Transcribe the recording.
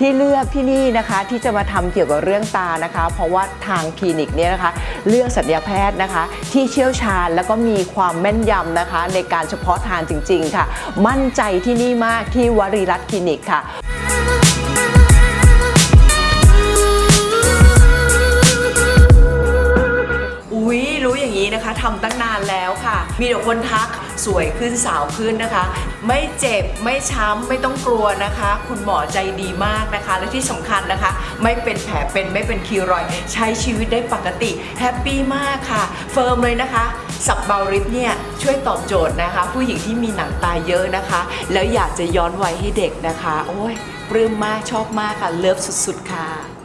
ที่เลือกที่นี่นะคะที่จะมาทำเกี่ยวกับเรื่องตานะคะ เพราะว่าทางคลินิกเนี่ยนะคะ เลือกศัลยแพทย์นะคะ ที่เชี่ยวชาญแล้วก็มีความแม่นยำนะคะ ในการเฉพาะทางจริง ๆ ค่ะ มั่นใจที่นี่มากที่วรีรัตน์คลินิกค่ะ นี้นะคะทำตั้งนานแล้วค่ะ มีแต่คนทักสวยขึ้นสาวขึ้นนะคะ ไม่เจ็บไม่ช้ำไม่ต้องกลัวนะคะ คุณหมอใจดีมากนะคะ และที่สำคัญนะคะ ไม่เป็นแผลเป็นไม่เป็นคีลอยด์ ใช้ชีวิตได้ปกติ happy มากค่ะ firm เลยนะคะ sub brow lift เนี่ยช่วยตอบโจทย์นะคะ ผู้หญิงที่มีหนังตาเยอะนะคะ แล้วอยากจะย้อนวัยให้เด็กนะคะ โอ้ยปลื้มมากชอบมากค่ะ love สุดๆค่ะ